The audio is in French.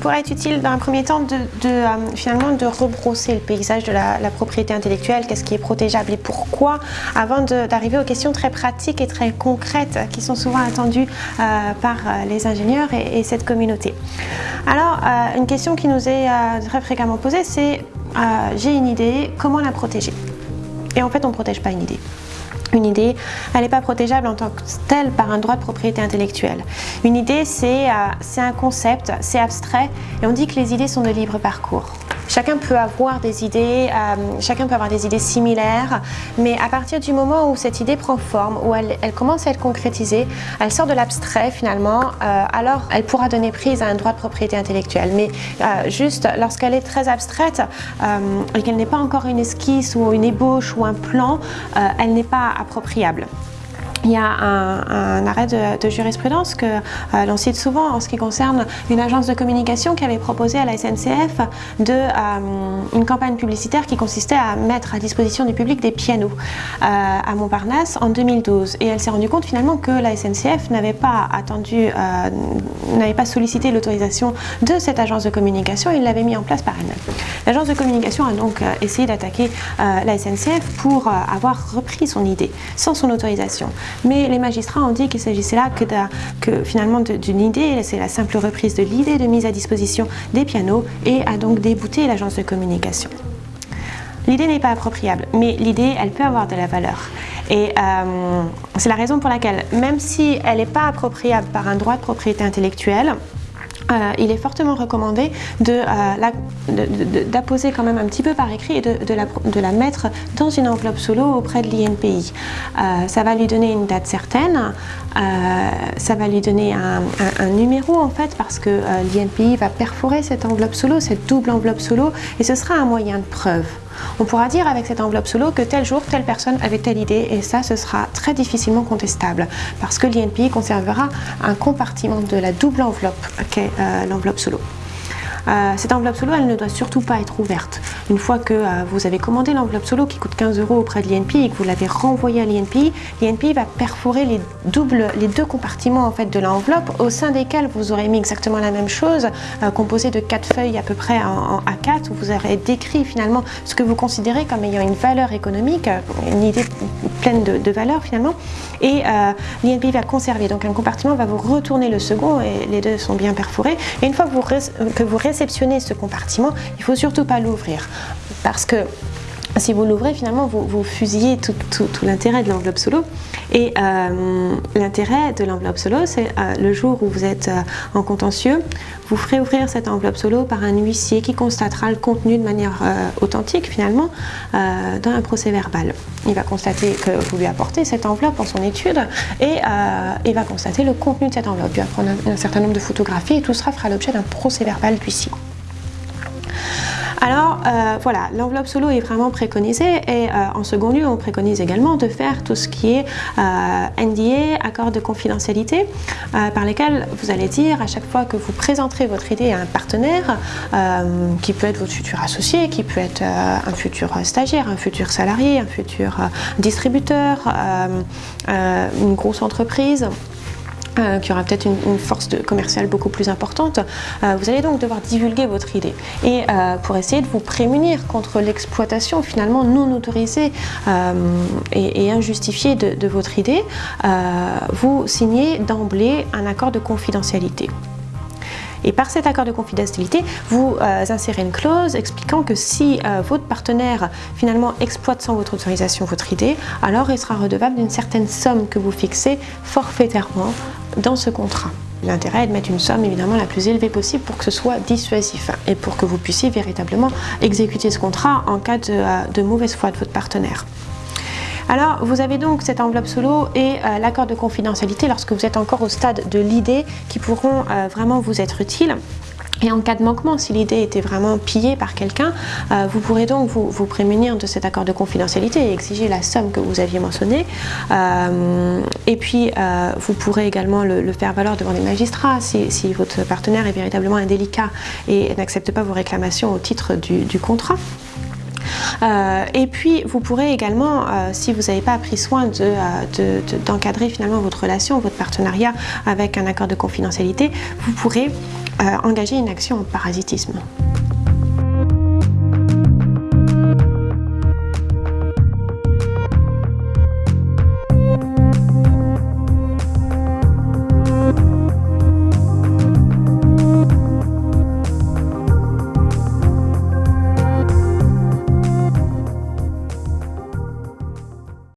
pourrait être utile dans un premier temps de, finalement de rebrosser le paysage de la, propriété intellectuelle, qu'est-ce qui est protégeable et pourquoi, avant d'arriver aux questions très pratiques et très concrètes qui sont souvent attendues par les ingénieurs et, cette communauté. Alors, une question qui nous est très fréquemment posée, c'est j'ai une idée, comment la protéger? Et en fait, on ne protège pas une idée une idée, elle n'est pas protégeable en tant que telle par un droit de propriété intellectuelle. Une idée, c'est euh, un concept, c'est abstrait, et on dit que les idées sont de libre parcours. Chacun peut avoir des idées, euh, chacun peut avoir des idées similaires, mais à partir du moment où cette idée prend forme, où elle, commence à être concrétisée, elle sort de l'abstrait finalement, euh, alors elle pourra donner prise à un droit de propriété intellectuelle. Mais euh, juste lorsqu'elle est très abstraite et qu'elle n'est pas encore une esquisse ou une ébauche ou un plan, elle n'est pas appropriable. Il y a un, arrêt de, jurisprudence que euh, l'on cite souvent en ce qui concerne une agence de communication qui avait proposé à la SNCF euh, une campagne publicitaire qui consistait à mettre à disposition du public des pianos euh, à Montparnasse en 2012. Et elle s'est rendue compte finalement que la SNCF n'avait pas attendu, n'avait pas sollicité l'autorisation de cette agence de communication et l'avait mis en place par elle-même. L'agence de communication a donc essayé d'attaquer la SNCF pour avoir repris son idée sans son autorisation. Mais les magistrats ont dit qu'il s'agissait là que, finalement d'une idée, c'est la simple reprise de l'idée de mise à disposition des pianos et a donc débouté l'agence de communication. L'idée n'est pas appropriable, mais l'idée, elle peut avoir de la valeur. Et euh, c'est la raison pour laquelle, même si elle n'est pas appropriable par un droit de propriété intellectuelle, euh, il est fortement recommandé euh, d'apposer quand même un petit peu par écrit et de, la, mettre dans une enveloppe solo auprès de l'INPI. Euh, ça va lui donner une date certaine, ça va lui donner un, numéro en fait parce que l'INPI va perforer cette enveloppe solo, cette double enveloppe solo et ce sera un moyen de preuve. On pourra dire avec cette enveloppe solo que tel jour, telle personne avait telle idée et ça, ce sera très difficilement contestable parce que l'INPI conservera un compartiment de la double enveloppe qu'est euh, l'enveloppe solo. Euh, cette enveloppe solo, elle ne doit surtout pas être ouverte. Une fois que euh, vous avez commandé l'enveloppe solo qui coûte 15 euros auprès de l'INPI et que vous l'avez renvoyée à l'INPI, l'INPI va perforer les, doubles, les deux compartiments en fait, de l'enveloppe au sein desquels vous aurez mis exactement la même chose, euh, composée de quatre feuilles à peu près en, A4 où vous aurez décrit finalement ce que vous considérez comme ayant une valeur économique, une idée pleine de, valeur finalement, et l'INPI va conserver. Donc un compartiment va vous retourner le second et les deux sont bien perforés. Et une fois que vous, que vous réceptionner ce compartiment, il ne faut surtout pas l'ouvrir parce que si vous l'ouvrez, finalement, vous, fusillez tout, l'intérêt de l'enveloppe solo. Et euh, l'intérêt de l'enveloppe solo, c'est euh, le jour où vous êtes euh, en contentieux, vous ferez ouvrir cette enveloppe solo par un huissier qui constatera le contenu de manière authentique, finalement, dans un procès verbal. Il va constater que vous lui apportez cette enveloppe en son étude et il va constater le contenu de cette enveloppe. Il va prendre un, certain nombre de photographies et tout cela fera l'objet d'un procès verbal d'huissier. Alors euh, voilà, l'enveloppe solo est vraiment préconisée et euh, en second lieu, on préconise également de faire tout ce qui est euh, NDA, accord de confidentialité, par lesquels vous allez dire à chaque fois que vous présenterez votre idée à un partenaire, qui peut être votre futur associé, qui peut être un futur stagiaire, un futur salarié, un futur distributeur, une grosse entreprise, euh, qui aura peut-être une, force commerciale beaucoup plus importante, euh, vous allez donc devoir divulguer votre idée. Et euh, pour essayer de vous prémunir contre l'exploitation finalement non autorisée et, injustifiée de, votre idée, vous signez d'emblée un accord de confidentialité. Et par cet accord de confidentialité, vous insérez une clause expliquant que si votre partenaire finalement exploite sans votre autorisation votre idée, alors il sera redevable d'une certaine somme que vous fixez forfaitairement dans ce contrat. L'intérêt est de mettre une somme évidemment la plus élevée possible pour que ce soit dissuasif et pour que vous puissiez véritablement exécuter ce contrat en cas de, euh, mauvaise foi de votre partenaire. Alors, vous avez donc cette enveloppe solo et euh, l'accord de confidentialité lorsque vous êtes encore au stade de l'idée qui pourront euh, vraiment vous être utiles. Et en cas de manquement, si l'idée était vraiment pillée par quelqu'un, euh, vous pourrez donc vous, prémunir de cet accord de confidentialité et exiger la somme que vous aviez mentionnée. Euh, et puis, euh, vous pourrez également le, faire valoir devant les magistrats si, votre partenaire est véritablement indélicat et n'accepte pas vos réclamations au titre du contrat. Et puis, vous pourrez également, si vous n'avez pas pris soin d'encadrer de, finalement votre relation, votre partenariat avec un accord de confidentialité, vous pourrez engager une action en parasitisme.